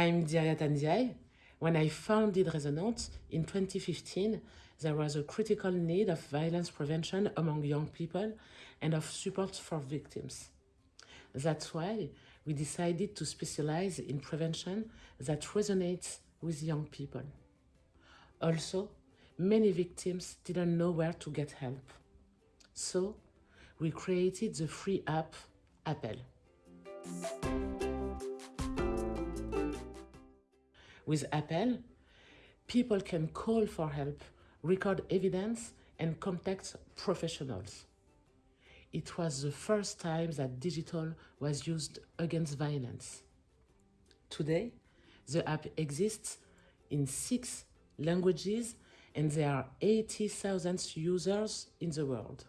I'm Diariata N'Diaye. When I founded Resonant in 2015, there was a critical need of violence prevention among young people and of support for victims. That's why we decided to specialize in prevention that resonates with young people. Also, many victims didn't know where to get help. So, we created the free app App-Elles. With App-Elles, people can call for help, record evidence, and contact professionals. It was the first time that digital was used against violence. Today, the app exists in six languages and there are 80,000 users in the world.